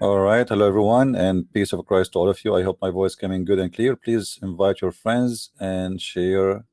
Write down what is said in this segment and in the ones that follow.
All right, hello everyone, and peace of Christ to all of you. I hope my voice coming good and clear. Please invite your friends and share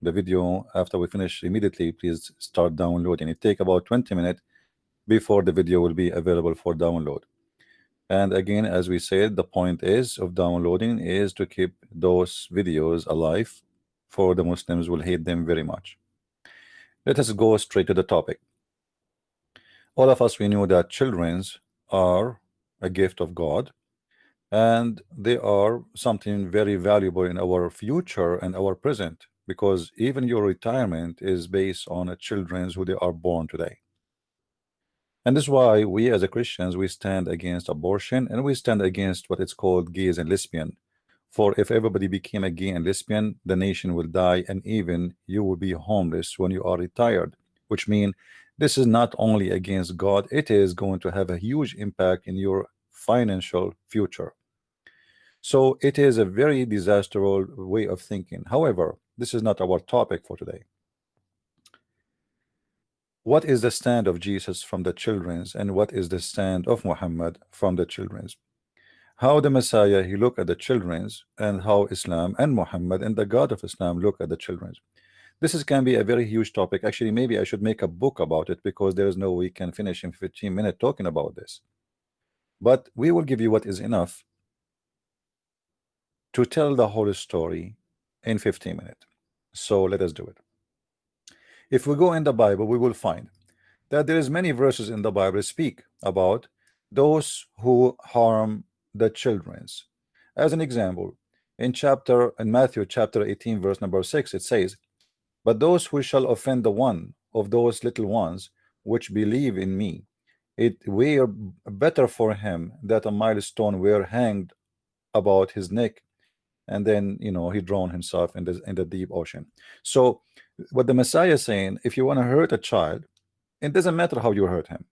the video after we finish immediately. Please start downloading. It take about 20 minutes before the video will be available for download. And again, as we said, the point is of downloading is to keep those videos alive for the Muslims will hate them very much. Let us go straight to the topic. All of us we know that children's are a gift of God and they are something very valuable in our future and our present because even your retirement is based on a children's who they are born today. And this is why we as a Christians we stand against abortion and we stand against what it's called gays and lesbian. For if everybody became a gay and lesbian the nation will die and even you will be homeless when you are retired which mean this is not only against God it is going to have a huge impact in your financial future. So it is a very disastrous way of thinking. However this is not our topic for today. What is the stand of Jesus from the children's and what is the stand of Muhammad from the children's? How the Messiah he look at the children's and how Islam and Muhammad and the God of Islam look at the children's. This is can be a very huge topic. Actually maybe I should make a book about it because there is no way we can finish in 15 minutes talking about this but we will give you what is enough to tell the whole story in 15 minutes. So let us do it. If we go in the Bible we will find that there is many verses in the Bible speak about those who harm the children's as an example in chapter in Matthew chapter 18 verse number 6 it says but those who shall offend the one of those little ones which believe in me it were better for him that a milestone were hanged about his neck and then you know he drowned himself in the in the deep ocean. So what the Messiah is saying if you want to hurt a child it doesn't matter how you hurt him.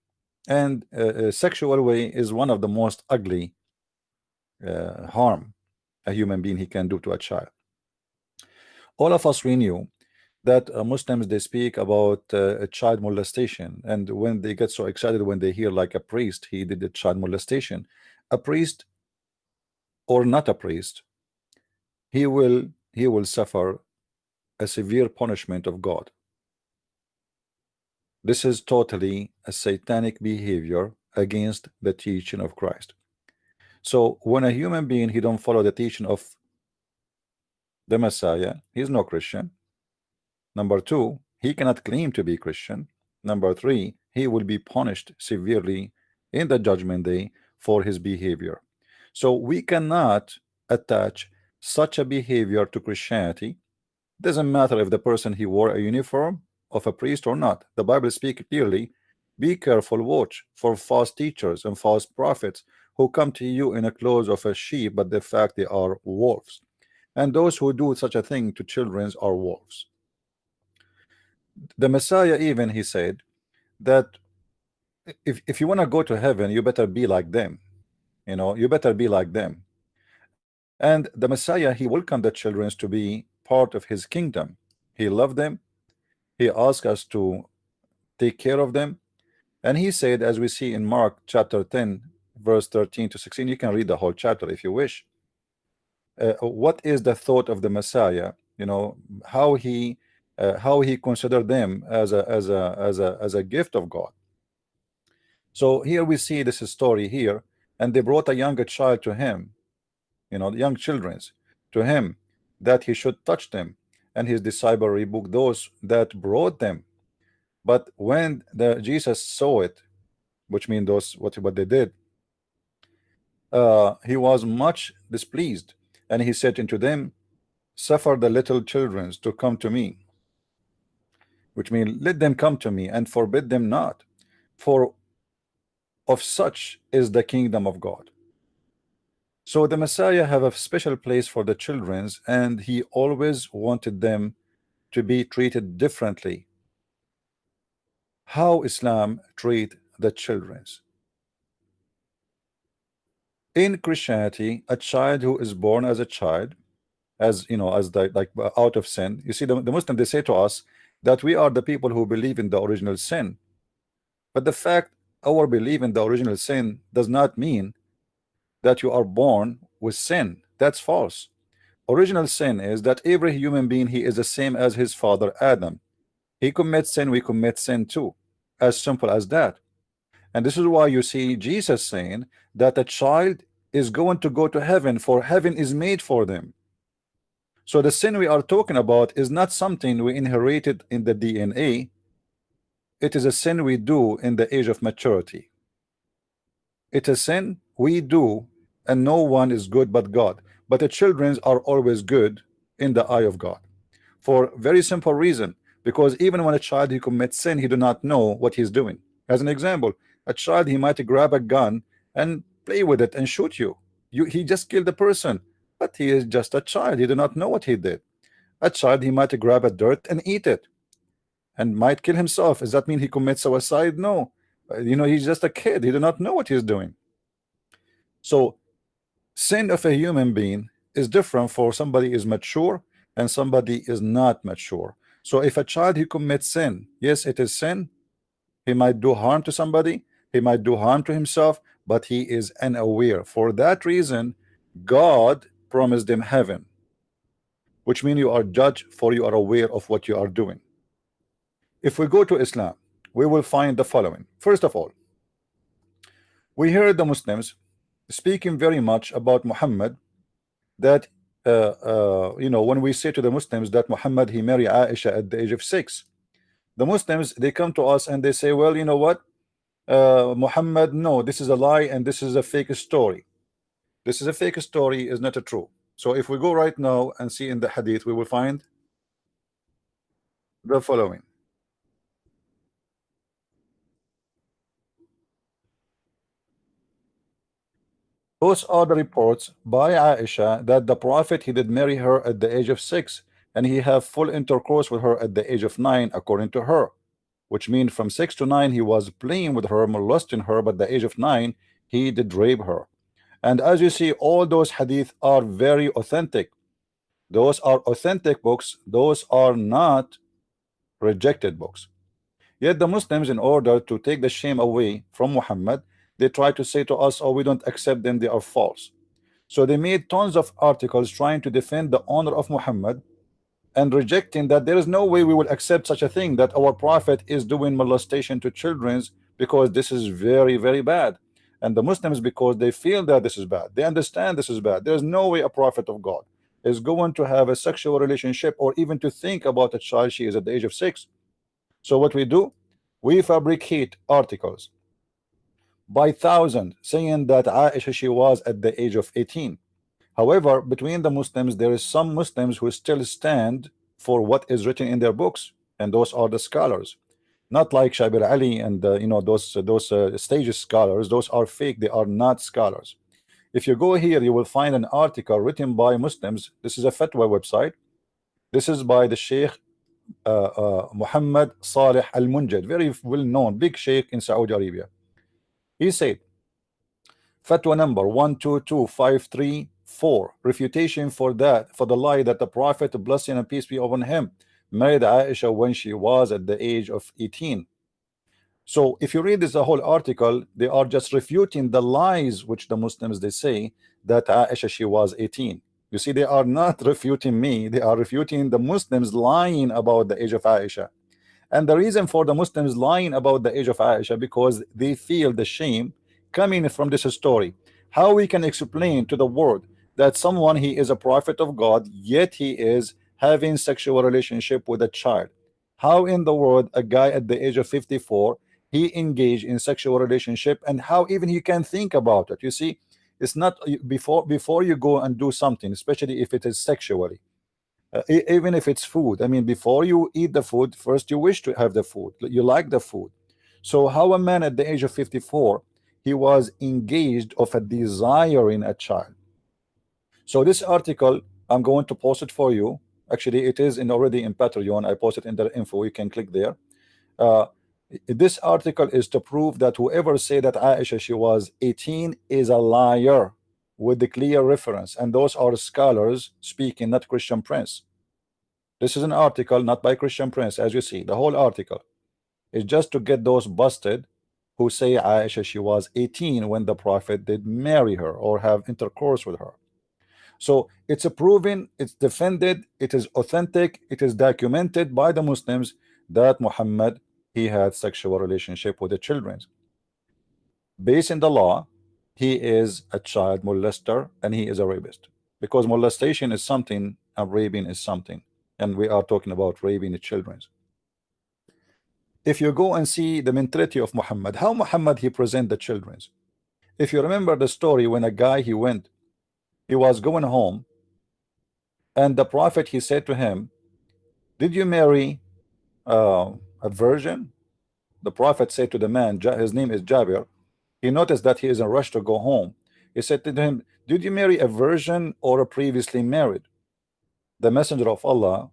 And uh, sexual way is one of the most ugly uh, harm a human being he can do to a child. All of us we knew that uh, Muslims they speak about uh, child molestation. And when they get so excited when they hear like a priest he did a child molestation. A priest or not a priest he will he will suffer a severe punishment of God. This is totally a satanic behavior against the teaching of Christ. So when a human being he don't follow the teaching of the Messiah he's no Christian Number two, he cannot claim to be Christian. Number three, he will be punished severely in the judgment day for his behavior. So we cannot attach such a behavior to Christianity. Doesn't matter if the person he wore a uniform of a priest or not. The Bible speaks clearly. Be careful, watch for false teachers and false prophets who come to you in a clothes of a sheep, but the fact they are wolves. And those who do such a thing to children are wolves the Messiah even he said that if, if you want to go to heaven you better be like them you know you better be like them. And the Messiah he welcomed the children to be part of his kingdom. He loved them. He asked us to take care of them. And he said as we see in Mark chapter 10 verse 13 to 16 you can read the whole chapter if you wish. Uh, what is the thought of the Messiah? You know how he uh, how he considered them as a as a as a as a gift of God. So here we see this story here and they brought a younger child to him you know young children's to him that he should touch them. And his disciple rebuked those that brought them. But when the Jesus saw it which means those what what they did uh, he was much displeased. And he said unto them suffer the little children to come to me which means let them come to me and forbid them not for of such is the kingdom of God. So the Messiah have a special place for the children's and he always wanted them to be treated differently. How Islam treat the children's in Christianity a child who is born as a child as you know as the, like out of sin you see the, the Muslim they say to us that we are the people who believe in the original sin but the fact our belief in the original sin does not mean that you are born with sin. That's false. Original sin is that every human being he is the same as his father Adam. He commits sin, we commit sin too. As simple as that. And this is why you see Jesus saying that a child is going to go to heaven for heaven is made for them. So the sin we are talking about is not something we inherited in the DNA. It is a sin we do in the age of maturity. It's a sin we do and no one is good but God. But the children are always good in the eye of God. For very simple reason. Because even when a child he commits sin, he do not know what he's doing. As an example, a child he might grab a gun and play with it and shoot you. You he just killed the person, but he is just a child. He do not know what he did. A child he might grab a dirt and eat it, and might kill himself. Does that mean he commits suicide? No. Uh, you know he's just a kid. He do not know what he's doing. So sin of a human being is different for somebody is mature and somebody is not mature. So if a child he commits sin, yes, it is sin, he might do harm to somebody he might do harm to himself but he is unaware for that reason God promised them heaven which means you are judged for you are aware of what you are doing. If we go to Islam we will find the following. First of all we hear the Muslims speaking very much about Muhammad that uh, uh, you know when we say to the Muslims that Muhammad he married Aisha at the age of six the Muslims they come to us and they say well you know what? Uh, Muhammad no this is a lie and this is a fake story this is a fake story is not a true. So if we go right now and see in the hadith we will find the following. Those are the reports by Aisha that the Prophet he did marry her at the age of six and he have full intercourse with her at the age of nine according to her which means from six to nine he was playing with her molesting her but the age of nine he did rape her and as you see all those hadith are very authentic. Those are authentic books. Those are not rejected books. Yet the Muslims in order to take the shame away from Muhammad they try to say to us oh we don't accept them. They are false. So they made tons of articles trying to defend the honor of Muhammad and rejecting that there is no way we will accept such a thing that our prophet is doing molestation to children because this is very very bad and the Muslims because they feel that this is bad. They understand this is bad. There's no way a prophet of God is going to have a sexual relationship or even to think about a child she is at the age of six. So what we do we fabricate articles by thousand saying that Aisha she was at the age of 18 However, between the Muslims, there is some Muslims who still stand for what is written in their books, and those are the scholars. Not like Shabir Ali and uh, you know those those uh, stages scholars. Those are fake. They are not scholars. If you go here, you will find an article written by Muslims. This is a fatwa website. This is by the Sheikh uh, uh, Muhammad Saleh Al Munajjid, very well known, big Sheikh in Saudi Arabia. He said, fatwa number one two two five three 4. Refutation for that, for the lie that the Prophet, blessing and peace be upon him, married Aisha when she was at the age of 18. So if you read this whole article, they are just refuting the lies which the Muslims they say that Aisha she was 18. You see, they are not refuting me, they are refuting the Muslims lying about the age of Aisha. And the reason for the Muslims lying about the age of Aisha because they feel the shame coming from this story. How we can explain to the world that someone he is a prophet of God yet he is having sexual relationship with a child. How in the world a guy at the age of 54 he engaged in sexual relationship and how even he can think about it? You see it's not before before you go and do something especially if it is sexually uh, even if it's food. I mean before you eat the food first you wish to have the food. You like the food. So how a man at the age of 54 he was engaged of a desire in a child. So this article, I'm going to post it for you. Actually, it is in already in Patreon. I posted in the info. You can click there. Uh, this article is to prove that whoever say that Aisha she was 18 is a liar with the clear reference and those are scholars speaking not Christian Prince this is an article not by Christian Prince as you see the whole article is just to get those busted who say Aisha she was 18 when the Prophet did marry her or have intercourse with her. So it's a proven, it's defended, it is authentic, it is documented by the Muslims that Muhammad he had sexual relationship with the children. Based in the law, he is a child molester and he is a rapist. Because molestation is something and raping is something. And we are talking about raping the children. If you go and see the mentality of Muhammad how Muhammad he present the children. If you remember the story when a guy he went he was going home and the prophet he said to him did you marry uh, a virgin? The prophet said to the man his name is Jabir. He noticed that he is in a rush to go home. He said to him did you marry a virgin or a previously married? The messenger of Allah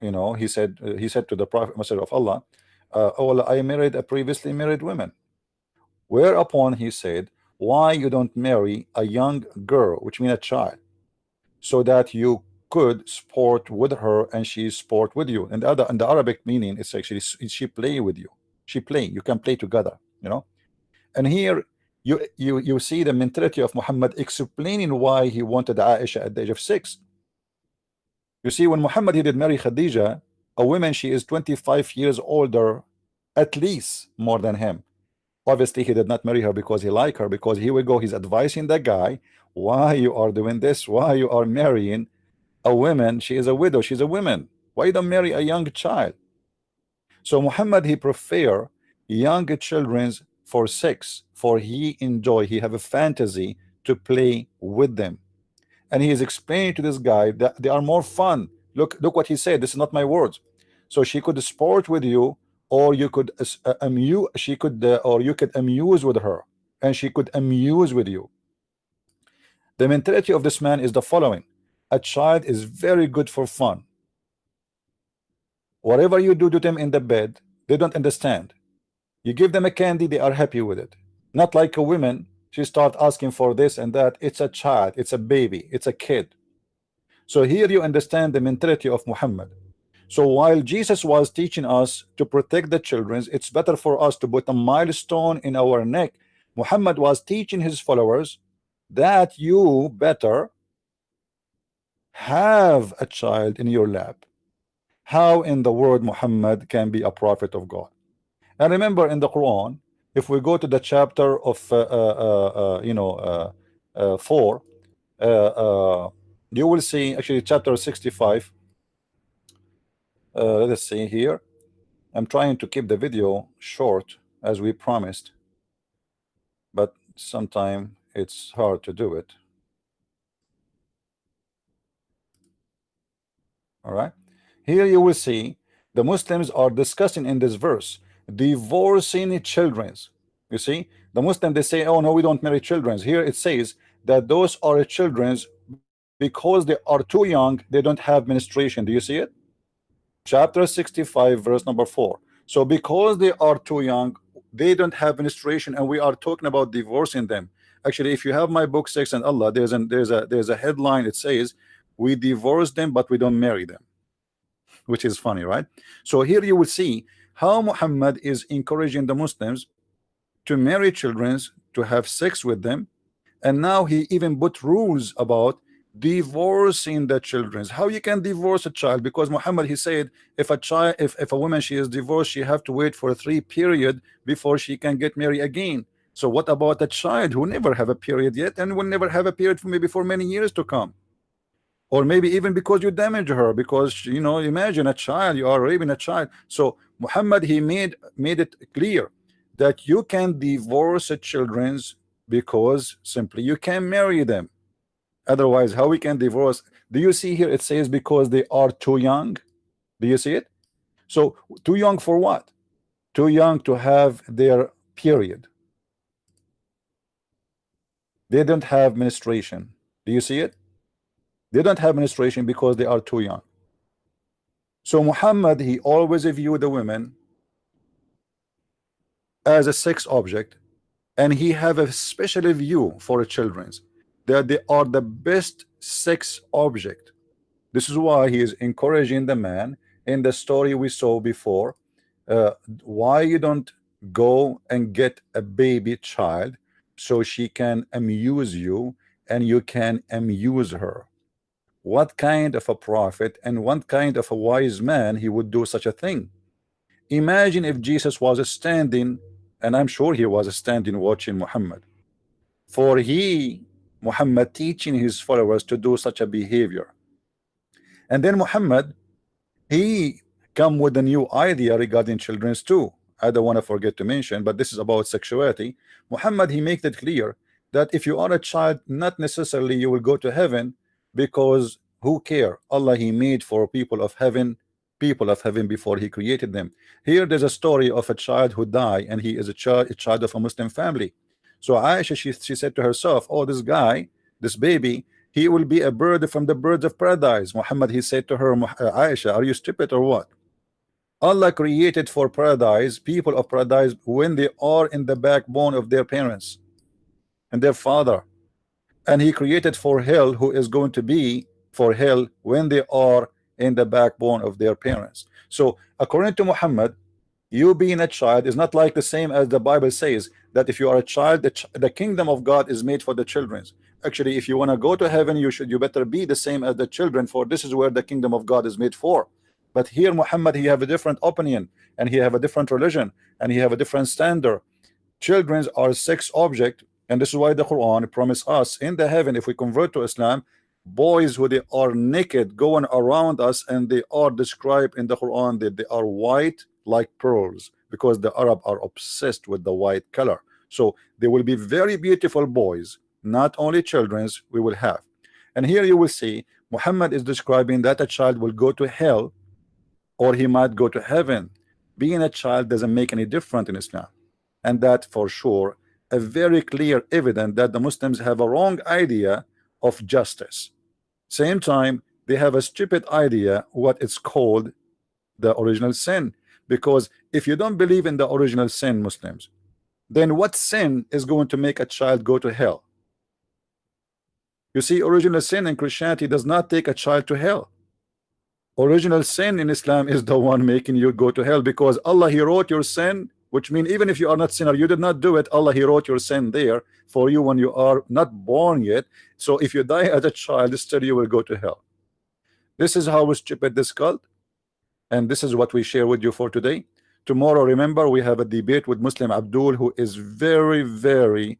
you know he said he said to the prophet messenger of Allah uh, oh I married a previously married woman. Whereupon he said why you don't marry a young girl which means a child? So that you could sport with her and she sport with you. And the other and the Arabic meaning is actually she play with you? She play. You can play together you know? And here you you you see the mentality of Muhammad explaining why he wanted Aisha at the age of six. You see, when Muhammad he did marry Khadija, a woman she is 25 years older, at least more than him. Obviously, he did not marry her because he liked her, because he will go, he's advising the guy, why you are doing this, why you are marrying a woman, she is a widow, she's a woman. Why you don't marry a young child? So Muhammad he prefer young children for sex, for he enjoy, he have a fantasy to play with them. And he is explaining to this guy that they are more fun. Look look what he said this is not my words. So she could sport with you or you could uh, amuse she could uh, or you could amuse with her and she could amuse with you. The mentality of this man is the following. A child is very good for fun. Whatever you do to them in the bed they don't understand. You give them a candy they are happy with it. Not like a woman she start asking for this and that. It's a child it's a baby it's a kid. So here you understand the mentality of Muhammad so while Jesus was teaching us to protect the children it's better for us to put a milestone in our neck. Muhammad was teaching his followers that you better have a child in your lap. How in the world Muhammad can be a prophet of God? And remember in the Quran if we go to the chapter of uh, uh, uh, you know four you will see actually chapter 65 Uh, let us see here. I'm trying to keep the video short as we promised but sometimes it's hard to do it. All right. Here you will see the Muslims are discussing in this verse divorcing children's. You see the Muslim they say oh no we don't marry children's. Here it says that those are children's because they are too young they don't have menstruation. Do you see it chapter 65 verse number 4 so because they are too young they don't have menstruation and we are talking about divorcing them. Actually if you have my book sex and Allah there's an there's a there's a headline it says we divorce them but we don't marry them which is funny right? So here you will see how Muhammad is encouraging the Muslims to marry children to have sex with them and now he even put rules about divorcing the children. How you can divorce a child? Because Muhammad he said if a child if, if a woman she is divorced she have to wait for a three period before she can get married again. So what about a child who never have a period yet and will never have a period for maybe for many years to come? Or maybe even because you damage her because you know imagine a child you are raping a child. So Muhammad he made made it clear that you can divorce children's because simply you can marry them otherwise how we can divorce? Do you see here it says because they are too young? Do you see it? So too young for what? Too young to have their period. They don't have menstruation. Do you see it? They don't have menstruation because they are too young. So Muhammad he always viewed the women as a sex object and he have a special view for children's that they are the best sex object. This is why he is encouraging the man in the story we saw before uh, why you don't go and get a baby child so she can amuse you and you can amuse her. What kind of a prophet and what kind of a wise man he would do such a thing? Imagine if Jesus was standing and I'm sure he was standing watching Muhammad. For he Muhammad teaching his followers to do such a behavior. And then Muhammad he come with a new idea regarding children's too. I don't want to forget to mention but this is about sexuality. Muhammad he makes it clear that if you are a child not necessarily you will go to heaven because who care? Allah he made for people of heaven people of heaven before he created them. Here there's a story of a child who died and he is a child a child of a Muslim family so Aisha she, she said to herself oh this guy this baby he will be a bird from the birds of paradise. Muhammad he said to her uh, Aisha are you stupid or what? Allah created for paradise people of paradise when they are in the backbone of their parents and their father. And he created for hell who is going to be for hell when they are in the backbone of their parents. So according to Muhammad you being a child is not like the same as the Bible says that if you are a child the, ch the kingdom of God is made for the children's. Actually if you want to go to heaven you should you better be the same as the children for this is where the kingdom of God is made for. But here Muhammad he have a different opinion and he have a different religion and he have a different standard. Children are sex object and this is why the Quran promise us in the heaven if we convert to Islam boys who they are naked going around us and they are described in the Quran that they are white like pearls because the Arab are obsessed with the white color so they will be very beautiful boys not only children's we will have. And here you will see Muhammad is describing that a child will go to hell or he might go to heaven. Being a child doesn't make any difference in Islam. And that for sure a very clear evidence that the Muslims have a wrong idea of justice. Same time they have a stupid idea what it's called the original sin. Because if you don't believe in the original sin Muslims then what sin is going to make a child go to hell? You see original sin in Christianity does not take a child to hell. Original sin in Islam is the one making you go to hell because Allah he wrote your sin which means even if you are not sinner you did not do it. Allah he wrote your sin there for you when you are not born yet. So if you die as a child still you will go to hell. This is how stupid this cult and this is what we share with you for today tomorrow remember we have a debate with Muslim Abdul who is very very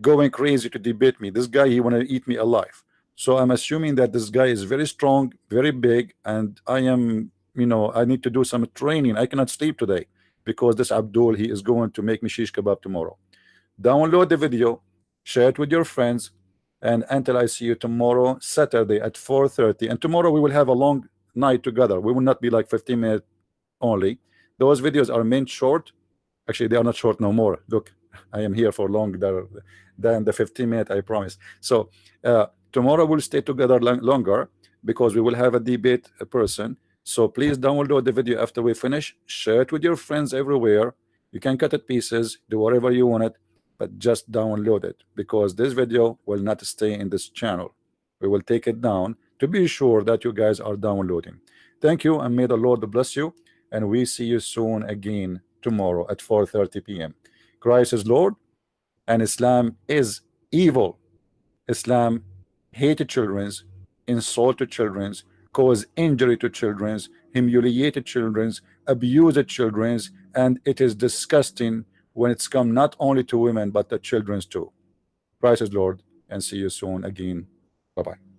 going crazy to debate me. This guy he want to eat me alive. So I'm assuming that this guy is very strong very big and I am you know I need to do some training. I cannot sleep today because this Abdul he is going to make me shish kebab tomorrow. Download the video share it with your friends and until I see you tomorrow Saturday at 4:30 and tomorrow we will have a long night together. We will not be like 15 minutes only those videos are meant short. Actually they are not short no more. Look I am here for longer than the 15 minutes I promise. So uh, tomorrow we'll stay together long, longer because we will have a debate a person. So please download the video after we finish. Share it with your friends everywhere. You can cut it pieces. Do whatever you want it but just download it because this video will not stay in this channel. We will take it down to be sure that you guys are downloading. Thank you and may the Lord bless you and we see you soon again tomorrow at 4:30 p.m. Christ is Lord and Islam is evil. Islam hated children's insulted children's caused injury to children's humiliated children's abused children's and it is disgusting when it's come not only to women but the children's too. Christ is Lord and see you soon again. Bye bye